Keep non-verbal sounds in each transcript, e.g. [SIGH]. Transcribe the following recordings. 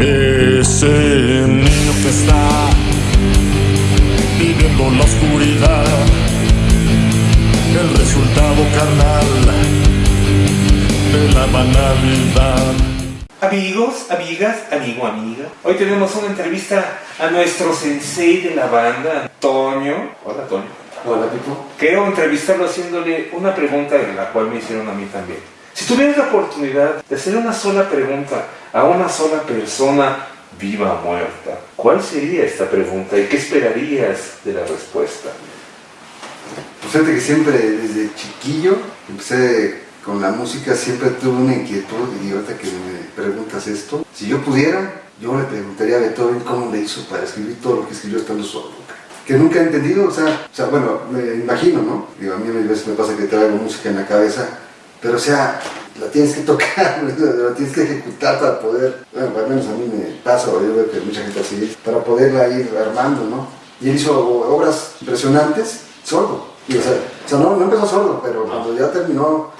Ese niño que está viviendo la oscuridad, el resultado carnal de la banalidad. Amigos, amigas, amigo, amiga. Hoy tenemos una entrevista a nuestro sensei de la banda, Antonio. Hola, Antonio. Hola, Pipo. Quiero entrevistarlo haciéndole una pregunta de la cual me hicieron a mí también. Si tuvieras la oportunidad de hacer una sola pregunta a una sola persona viva o muerta, ¿cuál sería esta pregunta y qué esperarías de la respuesta? Pues fíjate que siempre desde chiquillo empecé con la música, siempre tuve una inquietud y ahorita que me preguntas esto, si yo pudiera, yo le preguntaría a Beethoven cómo le hizo para escribir todo lo que escribió estando solo. Que nunca he entendido, o sea, o sea bueno, me imagino, ¿no? Digo, a mí a veces me pasa que traigo música en la cabeza, pero o sea, la tienes que tocar, [LAUGHS] la tienes que ejecutar para poder, al menos a mí me pasa, yo veo que mucha gente así, para poderla ir armando, ¿no? Y él hizo obras impresionantes sordo. Y, o, sea, o sea, no, no empezó sordo, pero cuando ya terminó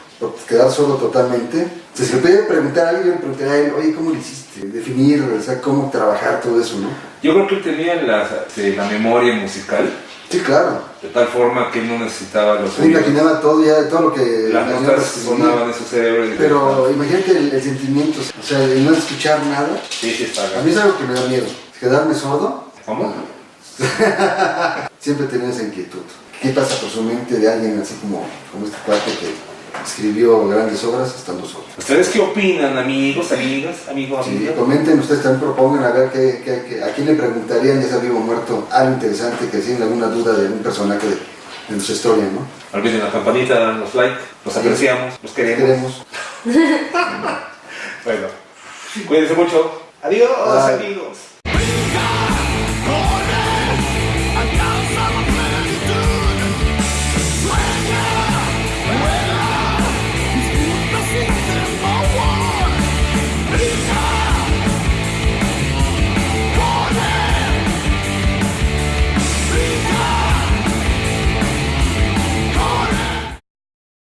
quedar sordo totalmente, si se puede preguntar a alguien, yo le preguntaría a él, oye, ¿cómo lo hiciste? Definir, o sea, cómo trabajar todo eso, ¿no? Yo creo que él tenía la, eh, la memoria musical Sí, claro. de tal forma que él no necesitaba los Yo imaginaba todo ya, todo lo que... Las la notas sonaban en su cerebro. y- Pero imagínate el, el sentimiento, o sea, de no escuchar nada. Sí, sí, está A mí es algo que me da miedo, quedarme sordo. ¿Cómo? [LAUGHS] Siempre tenido esa inquietud. ¿Qué pasa por su mente de alguien así como, como este cuate que escribió grandes obras estando sordo? ¿Ustedes qué opinan, amigos, amigas, amigos, Sí, amigas? comenten, ustedes también propongan a ver qué, qué- qué- a quién le preguntarían, ya sea vivo o muerto, algo interesante, que tienen alguna duda de algún personaje de, de nuestra historia, ¿no? Olviden la campanita, danos like, los apreciamos, los queremos. Queremos. [LAUGHS] Bueno, cuídense mucho. Adiós, Bye. amigos.